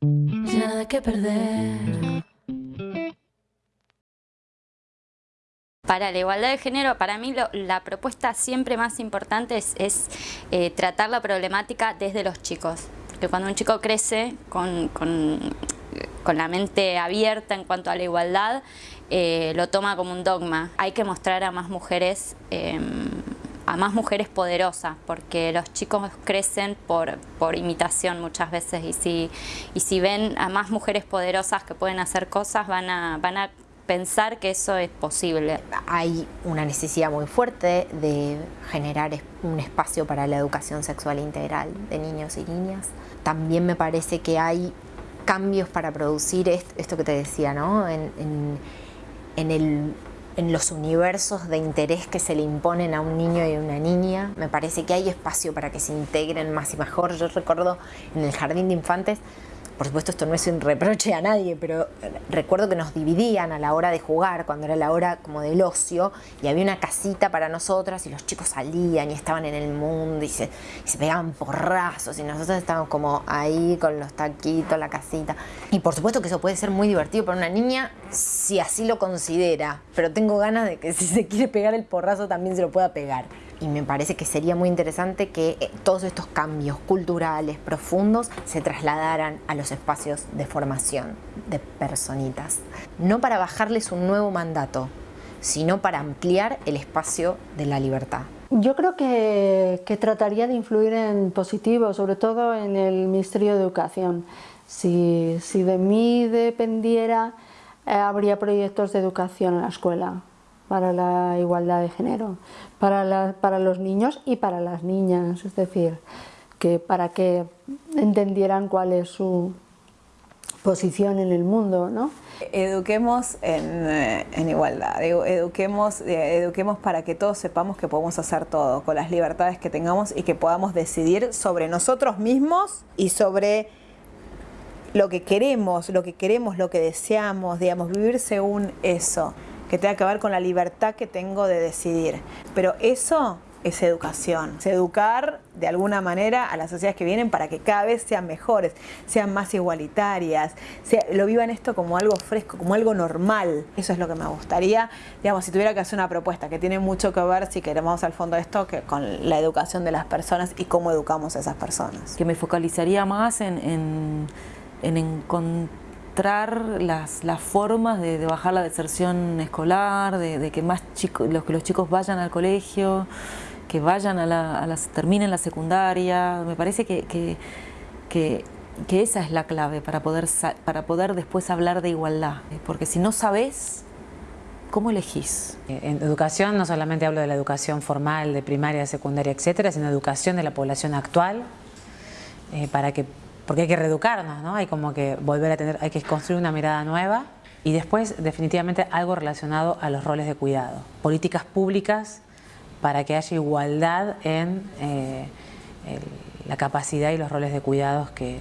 Nada que perder. Para la igualdad de género, para mí la propuesta siempre más importante es, eh, tratar la problemática desde los chicos. Que cuando un chico crece con, la mente abierta en cuanto a la igualdad, eh, lo toma como un dogma. Hay que mostrar a más mujeres em, a más mujeres poderosas, porque los chicos crecen por, por imitación muchas veces y si, y si ven a más mujeres poderosas que pueden hacer cosas, van a, van a pensar que eso es posible. Hay una necesidad muy fuerte de generar un espacio para la educación sexual integral de niños y niñas. También me parece que hay cambios para producir esto que te decía, ¿no? en, el en los universos de interés que se le imponen a un niño y a una niña. Me parece que hay espacio para que se integren más y mejor. Yo recuerdo en el jardín de infantes por supuesto esto no es un reproche a nadie, pero recuerdo que nos dividían a la hora de jugar, cuando era la hora como del ocio, y había una casita para nosotras y los chicos salían y estaban en el mundo y se, pegaban porrazos y nosotros estábamos como ahí con los taquitos, la casita. Y por supuesto que eso puede ser muy divertido para una niña si así lo considera, pero tengo ganas de que si se quiere pegar el porrazo también se lo pueda pegar y me parece que sería muy interesante que eh, todos estos cambios culturales profundos se trasladaran a los espacios de formación de personitas. No para bajarles un nuevo mandato, sino para ampliar el espacio de la libertad. Yo creo que, trataría de influir en positivo, sobre todo en el Ministerio de Educación. Si, de mí dependiera, eh, habría proyectos de educación en la escuela para la igualdad de género, para, para los niños y para las niñas, es decir, que para que entendieran cuál es su posición en el mundo, ¿no? Eduquemos en, igualdad, eduquemos, eduquemos para que todos sepamos que podemos hacer todo, con las libertades que tengamos y que podamos decidir sobre nosotros mismos y sobre lo que queremos, lo que queremos, lo que deseamos, digamos, vivir según eso que tenga que ver con la libertad que tengo de decidir. Pero eso es educación, es educar de alguna manera a las sociedades que vienen para que cada vez sean mejores, sean más igualitarias, lo vivan esto como algo fresco, como algo normal. Eso es lo que me gustaría, digamos, si tuviera que hacer una propuesta que tiene mucho que ver, si queremos al fondo esto, que con la educación de las personas y cómo educamos a esas personas. Que me focalizaría más en, en, en encontrar las, las formas de, bajar la deserción escolar, de, que más los, que los chicos vayan al colegio, que vayan a, las, terminen la secundaria. Me parece que, que, esa es la clave para poder, para poder después hablar de igualdad. Porque si no sabes, ¿cómo elegís? En educación no solamente hablo de la educación formal, de primaria, secundaria, etcétera, sino educación de la población actual, eh, para que porque hay que reeducarnos, ¿no? Hay como que volver a tener, hay que construir una mirada nueva y después definitivamente algo relacionado a los roles de cuidado. Políticas públicas para que haya igualdad en eh, la capacidad y los roles de cuidados que,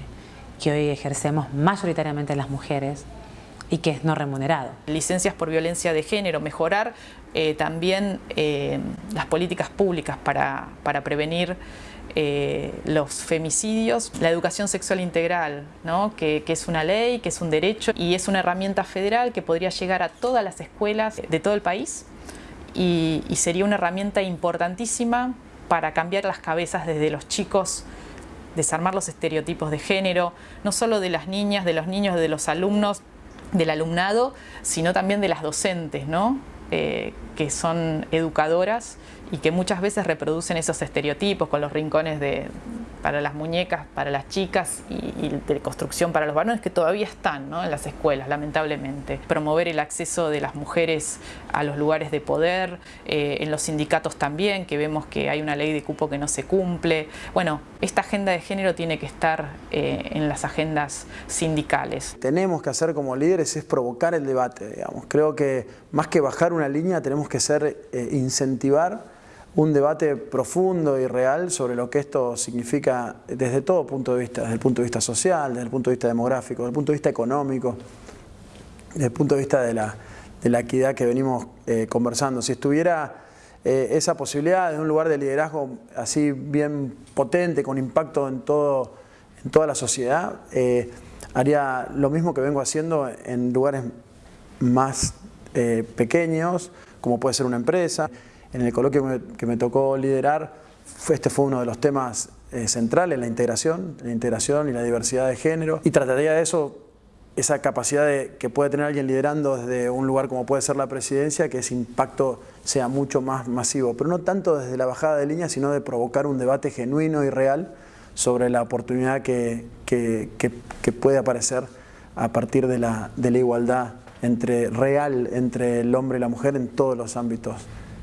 hoy ejercemos mayoritariamente las mujeres y que es no remunerado. Licencias por violencia de género, mejorar eh, también eh, las políticas públicas para, para prevenir eh, los femicidios, la educación sexual integral, que, es una ley, que es un derecho y es una herramienta federal que podría llegar a todas las escuelas de todo el país y, sería una herramienta importantísima para cambiar las cabezas desde los chicos, desarmar los estereotipos de género, no solo de las niñas, de los niños, de los alumnos, del alumnado, sino también de las docentes, ¿no? Eh, que son educadoras y que muchas veces reproducen esos estereotipos con los rincones de, para las muñecas, para las chicas y, de construcción para los varones que todavía están en las escuelas, lamentablemente. Promover el acceso de las mujeres a los lugares de poder, eh, en los sindicatos también, que vemos que hay una ley de cupo que no se cumple. Bueno, esta agenda de género tiene que estar eh, en las agendas sindicales. Tenemos que hacer como líderes es provocar el debate, digamos. Creo que más que bajar una línea tenemos que ser, eh, incentivar un debate profundo y real sobre lo que esto significa desde todo punto de vista, desde el punto de vista social, desde el punto de vista demográfico, desde el punto de vista económico, desde el punto de vista de la, de la equidad que venimos eh, conversando. Si estuviera eh, esa posibilidad de un lugar de liderazgo así bien potente, con impacto en, todo, en toda la sociedad, eh, haría lo mismo que vengo haciendo en lugares más pequeños, como puede ser una empresa. En el coloquio que me tocó liderar, este fue uno de los temas centrales, la integración, la integración y la diversidad de género. Y trataría de eso esa capacidad de, que puede tener alguien liderando desde un lugar como puede ser la presidencia, que ese impacto sea mucho más masivo, pero no tanto desde la bajada de línea, sino de provocar un debate genuino y real sobre la oportunidad que, que, puede aparecer a partir de la, de la, igualdad entre, real entre el hombre y la mujer en todos los ámbitos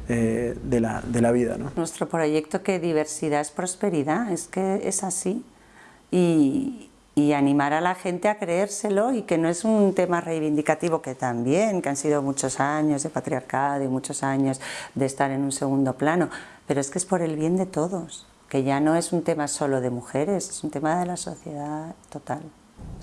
eh, de, la, de la vida. ¿no? Nuestro proyecto que diversidad es prosperidad, es que es así. Y, y animar a la gente a creérselo y que no es un tema reivindicativo que también, que han sido muchos años de patriarcado y muchos años de estar en un segundo plano, pero es que es por el bien de todos, que ya no es un tema solo de mujeres, es un tema de la sociedad total.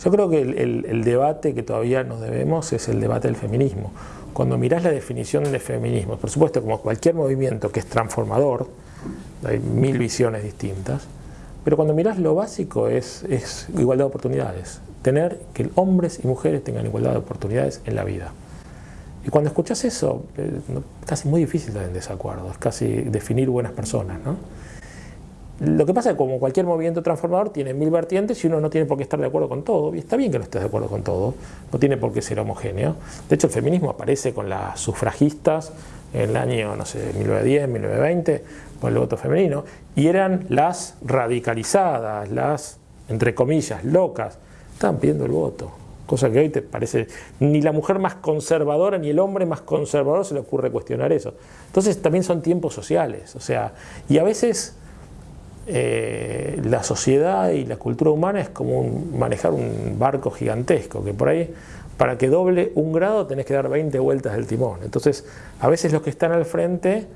Yo creo que el, debate que todavía nos debemos es el debate del feminismo. Cuando mirás la definición de feminismo, por supuesto como cualquier movimiento que es transformador, hay mil visiones distintas, pero cuando miras lo básico es, igualdad de oportunidades. Tener que hombres y mujeres tengan igualdad de oportunidades en la vida. Y cuando escuchas eso, es eh, casi muy difícil estar en desacuerdo, es casi definir buenas personas. ¿no? Lo que pasa es que como cualquier movimiento transformador tiene mil vertientes y uno no tiene por qué estar de acuerdo con todo, y está bien que no estés de acuerdo con todo, no tiene por qué ser homogéneo. De hecho, el feminismo aparece con las sufragistas en el año, no sé, 1910, 1920, con el voto femenino, y eran las radicalizadas, las, entre comillas, locas, estaban pidiendo el voto. Cosa que hoy te parece, ni la mujer más conservadora ni el hombre más conservador se le ocurre cuestionar eso. Entonces también son tiempos sociales, o sea, y a veces eh, la sociedad y la cultura humana es como manejar un barco gigantesco, que por ahí para que doble un grado tenés que dar 20 vueltas del timón. Entonces, a veces los que están al frente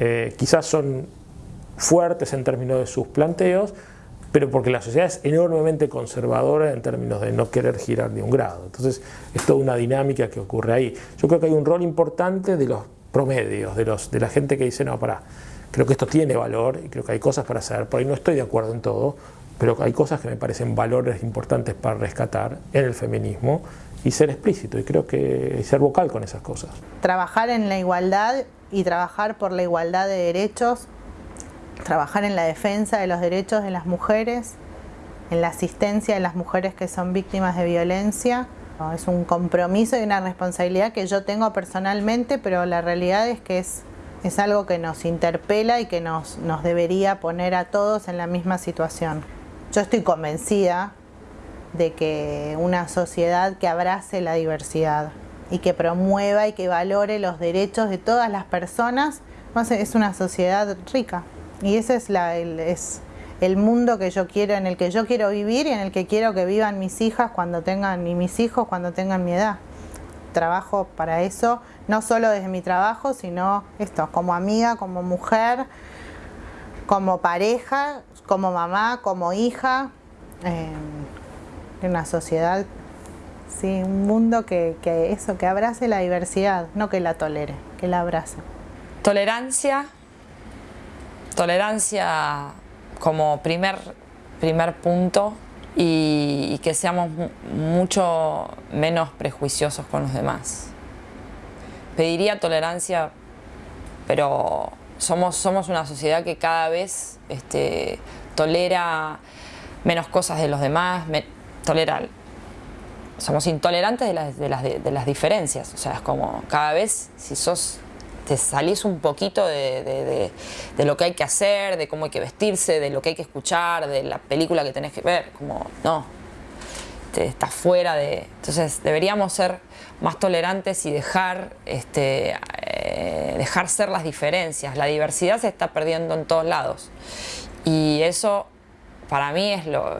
eh, quizás son fuertes en términos de sus planteos, pero porque la sociedad es enormemente conservadora en términos de no querer girar ni un grado. Entonces es toda una dinámica que ocurre ahí. Yo creo que hay un rol importante de los promedios, de, los, de la gente que dice, no, para, creo que esto tiene valor y creo que hay cosas para hacer, por ahí no estoy de acuerdo en todo, pero hay cosas que me parecen valores importantes para rescatar en el feminismo y ser explícito, y creo que ser vocal con esas cosas. Trabajar en la igualdad y trabajar por la igualdad de derechos, trabajar en la defensa de los derechos de las mujeres, en la asistencia de las mujeres que son víctimas de violencia. Es un compromiso y una responsabilidad que yo tengo personalmente, pero la realidad es que es, es algo que nos interpela y que nos, nos debería poner a todos en la misma situación. Yo estoy convencida de que una sociedad que abrace la diversidad, y que promueva y que valore los derechos de todas las personas, es una sociedad rica. Y ese es, la, el, es el mundo que yo quiero, en el que yo quiero vivir y en el que quiero que vivan mis hijas cuando tengan, y mis hijos cuando tengan mi edad. Trabajo para eso, no solo desde mi trabajo, sino esto, como amiga, como mujer, como pareja, como mamá, como hija, en una sociedad Sí, un mundo que, eso, que abrace la diversidad, no que la tolere, que la abrace. Tolerancia, tolerancia como primer, primer punto y, que seamos mucho menos prejuiciosos con los demás. Pediría tolerancia, pero somos, somos una sociedad que cada vez este, tolera menos cosas de los demás, tolera somos intolerantes de las, de, las, de las, diferencias. O sea, es como cada vez si sos, te salís un poquito de, lo que hay que hacer, de cómo hay que vestirse, de lo que hay que escuchar, de la película que tenés que ver, como no, te, estás fuera de... Entonces deberíamos ser más tolerantes y dejar, este, eh, dejar ser las diferencias. La diversidad se está perdiendo en todos lados. Y eso para mí es lo,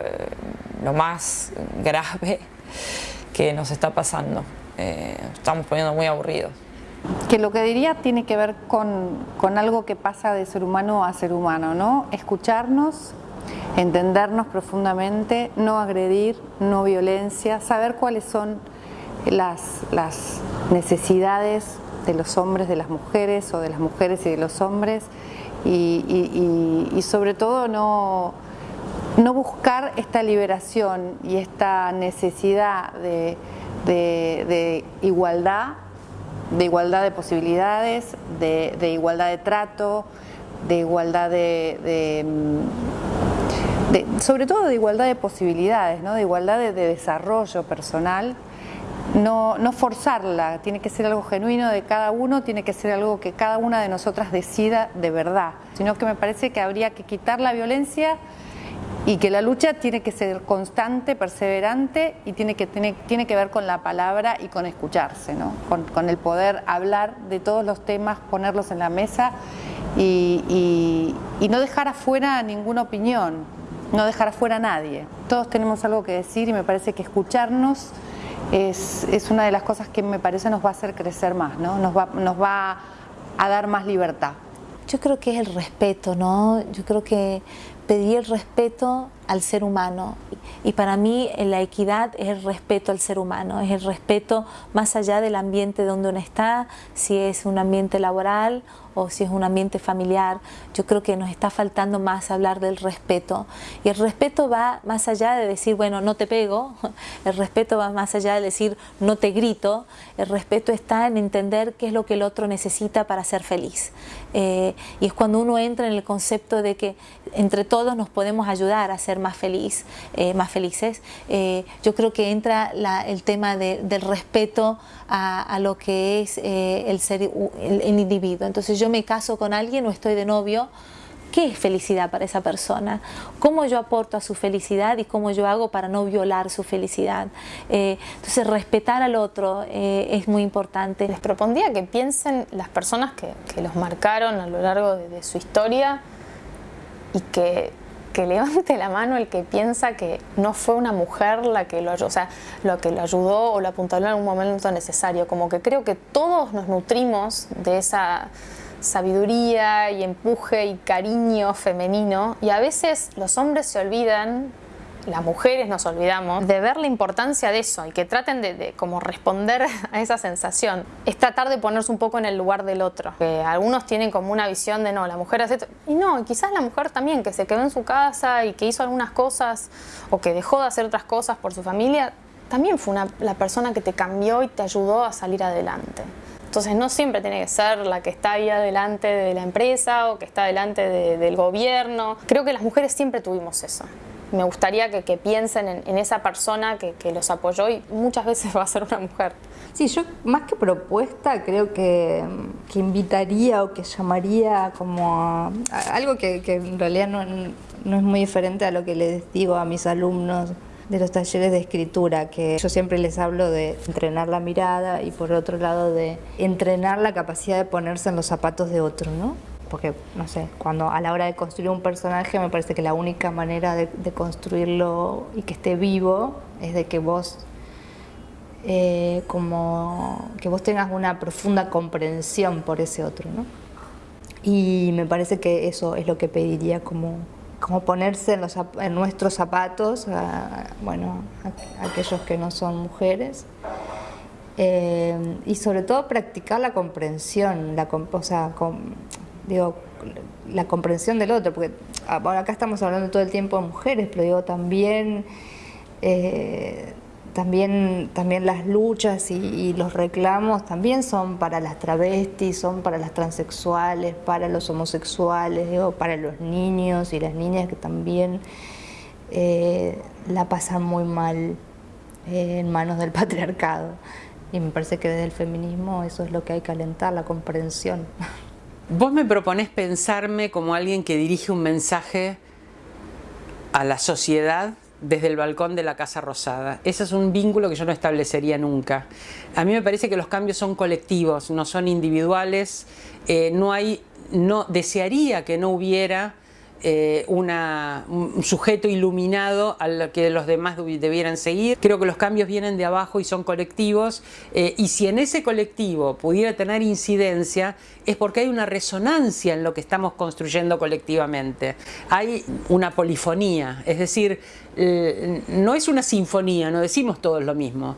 lo más grave que nos está pasando. Eh, estamos poniendo muy aburridos. Que lo que diría tiene que ver con, con, algo que pasa de ser humano a ser humano, ¿no? Escucharnos, entendernos profundamente, no agredir, no violencia, saber cuáles son las, las necesidades de los hombres, de las mujeres o de las mujeres y de los hombres y, sobre todo no, no, buscar esta liberación y esta necesidad de, igualdad, de igualdad de posibilidades, de, igualdad de trato, de igualdad de, sobre todo de igualdad de posibilidades, ¿no? de igualdad de desarrollo personal no, no forzarla, tiene que ser algo genuino de cada uno, tiene que ser algo que cada una de nosotras decida de verdad, sino que me parece que habría que quitar la violencia y que la lucha tiene que ser constante, perseverante y tiene que, tiene, tiene que ver con la palabra y con escucharse, ¿no? con, el poder hablar de todos los temas, ponerlos en la mesa y, y no dejar afuera ninguna opinión, no dejar afuera a nadie. Todos tenemos algo que decir y me parece que escucharnos es, es, una de las cosas que me parece nos va a hacer crecer más, ¿no? nos, va, nos va a dar más libertad. Yo creo que es el respeto, ¿no? Yo creo que pedir el respeto al ser humano. Y para mí la equidad es el respeto al ser humano, es el respeto más allá del ambiente donde uno está, si es un ambiente laboral o si es un ambiente familiar. Yo creo que nos está faltando más hablar del respeto. Y el respeto va más allá de decir, bueno, no te pego, el respeto va más allá de decir, no te grito, el respeto está en entender qué es lo que el otro necesita para ser feliz. Eh, y es cuando uno entra en el concepto de que entre todos nos podemos ayudar a ser más feliz, eh, más felices, eh, yo creo que entra el tema del respeto a, lo que es el ser el, el individuo. Entonces yo me caso con alguien o estoy de novio, ¿Qué es felicidad para esa persona? ¿Cómo yo aporto a su felicidad y cómo yo hago para no violar su felicidad? Eh, entonces, respetar al otro eh, es muy importante. Les propondría que piensen las personas que, los marcaron a lo largo de, su historia y que, que, levante la mano el que piensa que no fue una mujer la que lo, o sea, lo que lo ayudó o lo apuntaló en un momento necesario. Como que creo que todos nos nutrimos de esa sabiduría y empuje y cariño femenino y a veces los hombres se olvidan las mujeres nos olvidamos de ver la importancia de eso y que traten de, como responder a esa sensación. Es tratar de ponerse un poco en el lugar del otro. Que algunos tienen como una visión de no, la mujer hace esto. Y no, quizás la mujer también, que se quedó en su casa y que hizo algunas cosas o que dejó de hacer otras cosas por su familia, también fue la persona que te cambió y te ayudó a salir adelante. Entonces no siempre tiene que ser la que está ahí adelante de la empresa o que está delante del gobierno. Creo que las mujeres siempre tuvimos eso. Me gustaría que, piensen en, esa persona que, los apoyó y muchas veces va a ser una mujer. Sí, yo más que propuesta creo que, invitaría o que llamaría como algo que, en realidad no, no es muy diferente a lo que les digo a mis alumnos de los talleres de escritura, que yo siempre les hablo de entrenar la mirada y por otro lado de entrenar la capacidad de ponerse en los zapatos de otro, ¿no? Porque, no sé, cuando a la hora de construir un personaje me parece que la única manera de, construirlo y que esté vivo es de que vos eh, como que vos tengas una profunda comprensión por ese otro, ¿no? Y me parece que eso es lo que pediría como como ponerse en, nuestros zapatos, bueno, aquellos que no son mujeres, eh, y sobre todo practicar la comprensión, la, o sea, digo, la comprensión del otro, porque ahora acá estamos hablando todo el tiempo de mujeres, pero digo también eh, también, también las luchas y, los reclamos también son para las travestis, son para las transexuales, para los homosexuales, para los niños y las niñas que también eh, la pasan muy mal eh, en manos del patriarcado. Y me parece que desde el feminismo eso es lo que hay que alentar, la comprensión. Vos me proponés pensarme como alguien que dirige un mensaje a la sociedad desde el balcón de la Casa Rosada. Ese es un vínculo que yo no establecería nunca. A mí me parece que los cambios son colectivos, no son individuales. Eh, no hay, no, desearía que no hubiera eh, un sujeto iluminado al que los demás debieran seguir. Creo que los cambios vienen de abajo y son colectivos eh, y si en ese colectivo pudiera tener incidencia es porque hay una resonancia en lo que estamos construyendo colectivamente. Hay una polifonía, es decir, no es una sinfonía, no decimos todos lo mismo.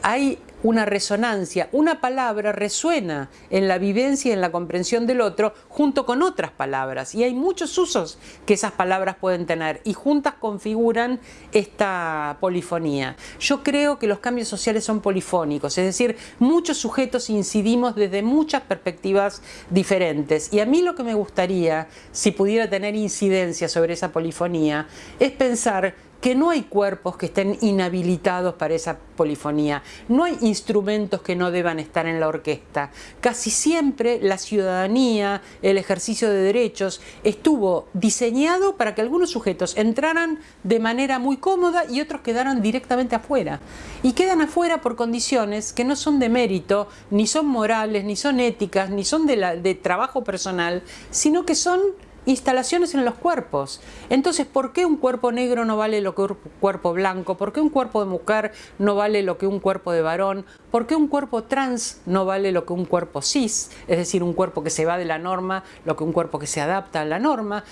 hay una resonancia. Una palabra resuena en la vivencia y en la comprensión del otro junto con otras palabras. Y hay muchos usos que esas palabras pueden tener y juntas configuran esta polifonía. Yo creo que los cambios sociales son polifónicos, es decir, muchos sujetos incidimos desde muchas perspectivas diferentes. Y a mí lo que me gustaría, si pudiera tener incidencia sobre esa polifonía, es pensar que no hay cuerpos que estén inhabilitados para esa polifonía, no hay instrumentos que no deban estar en la orquesta. Casi siempre la ciudadanía, el ejercicio de derechos, estuvo diseñado para que algunos sujetos entraran de manera muy cómoda y otros quedaran directamente afuera. Y quedan afuera por condiciones que no son de mérito, ni son morales, ni son éticas, ni son de, la, de trabajo personal, sino que son instalaciones en los cuerpos. Entonces, ¿por qué un cuerpo negro no vale lo que un cuerpo blanco? ¿Por qué un cuerpo de mujer no vale lo que un cuerpo de varón? ¿Por qué un cuerpo trans no vale lo que un cuerpo cis? Es decir, un cuerpo que se va de la norma, lo que un cuerpo que se adapta a la norma.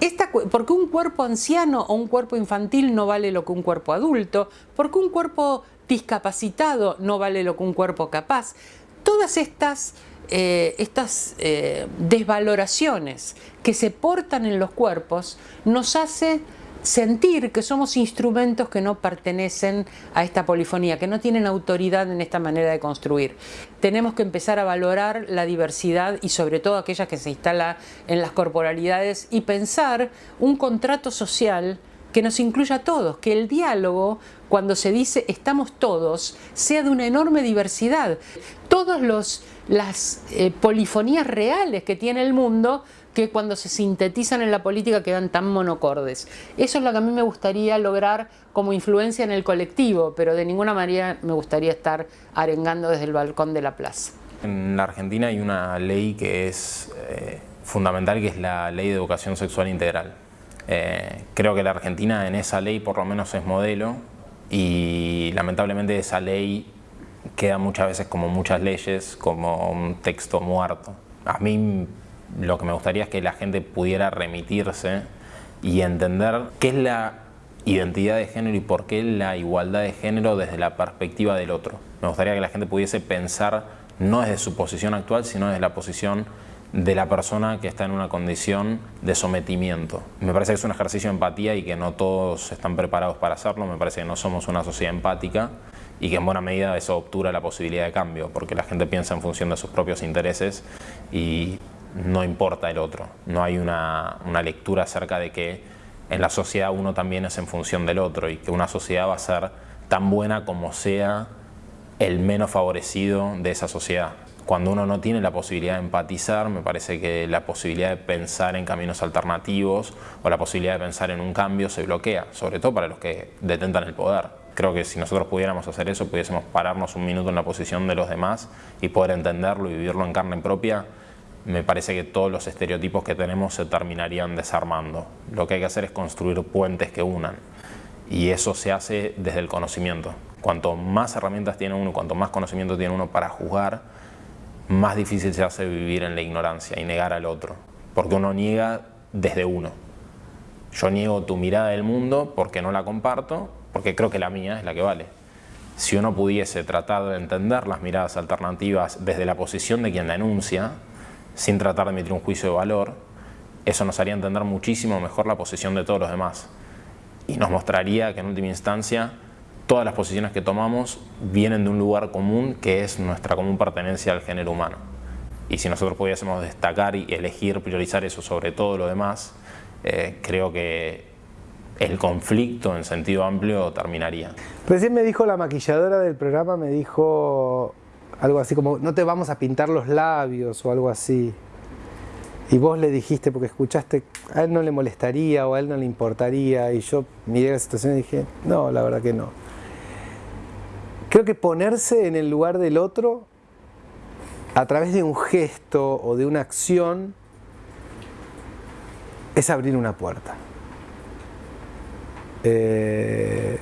Esta, ¿Por qué un cuerpo anciano o un cuerpo infantil no vale lo que un cuerpo adulto? ¿Por qué un cuerpo discapacitado no vale lo que un cuerpo capaz? Todas estas eh, estas eh, desvaloraciones que se portan en los cuerpos nos hace sentir que somos instrumentos que no pertenecen a esta polifonía, que no tienen autoridad en esta manera de construir. Tenemos que empezar a valorar la diversidad y sobre todo aquella que se instala en las corporalidades y pensar un contrato social que nos incluya a todos, que el diálogo, cuando se dice estamos todos, sea de una enorme diversidad. Todos los las eh, polifonías reales que tiene el mundo que cuando se sintetizan en la política quedan tan monocordes. Eso es lo que a mí me gustaría lograr como influencia en el colectivo, pero de ninguna manera me gustaría estar arengando desde el balcón de la plaza. En la Argentina hay una ley que es eh, fundamental, que es la Ley de Educación Sexual Integral. Eh, creo que la Argentina en esa ley por lo menos es modelo y lamentablemente esa ley queda muchas veces como muchas leyes, como un texto muerto. A mí lo que me gustaría es que la gente pudiera remitirse y entender qué es la identidad de género y por qué la igualdad de género desde la perspectiva del otro. Me gustaría que la gente pudiese pensar no desde su posición actual, sino desde la posición de la persona que está en una condición de sometimiento. Me parece que es un ejercicio de empatía y que no todos están preparados para hacerlo, me parece que no somos una sociedad empática y que en buena medida eso obtura la posibilidad de cambio, porque la gente piensa en función de sus propios intereses y no importa el otro. No hay una, lectura acerca de que en la sociedad uno también es en función del otro y que una sociedad va a ser tan buena como sea el menos favorecido de esa sociedad. Cuando uno no tiene la posibilidad de empatizar, me parece que la posibilidad de pensar en caminos alternativos o la posibilidad de pensar en un cambio se bloquea, sobre todo para los que detentan el poder creo que si nosotros pudiéramos hacer eso, pudiésemos pararnos un minuto en la posición de los demás y poder entenderlo y vivirlo en carne propia, me parece que todos los estereotipos que tenemos se terminarían desarmando. Lo que hay que hacer es construir puentes que unan y eso se hace desde el conocimiento. Cuanto más herramientas tiene uno, cuanto más conocimiento tiene uno para juzgar, más difícil se hace vivir en la ignorancia y negar al otro, porque uno niega desde uno. Yo niego tu mirada del mundo porque no la comparto porque creo que la mía es la que vale. Si uno pudiese tratar de entender las miradas alternativas desde la posición de quien la enuncia, sin tratar de emitir un juicio de valor, eso nos haría entender muchísimo mejor la posición de todos los demás. Y nos mostraría que en última instancia todas las posiciones que tomamos vienen de un lugar común que es nuestra común pertenencia al género humano. Y si nosotros pudiésemos destacar y elegir, priorizar eso sobre todo lo demás, eh, creo que el conflicto en sentido amplio terminaría. Recién me dijo la maquilladora del programa, me dijo algo así como, no te vamos a pintar los labios o algo así. Y vos le dijiste, porque escuchaste, a él no le molestaría o a él no le importaría. Y yo miré la situación y dije, no, la verdad que no. Creo que ponerse en el lugar del otro a través de un gesto o de una acción es abrir una puerta. Eh,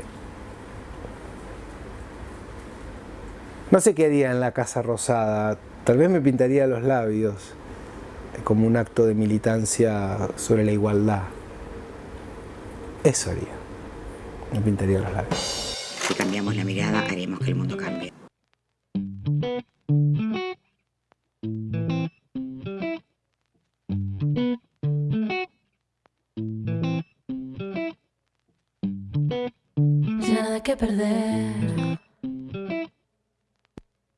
no sé qué haría en la Casa Rosada, tal vez me pintaría los labios eh, como un acto de militancia sobre la igualdad. Eso haría, me pintaría los labios. Si cambiamos la mirada, haremos que el mundo cambie. Perder.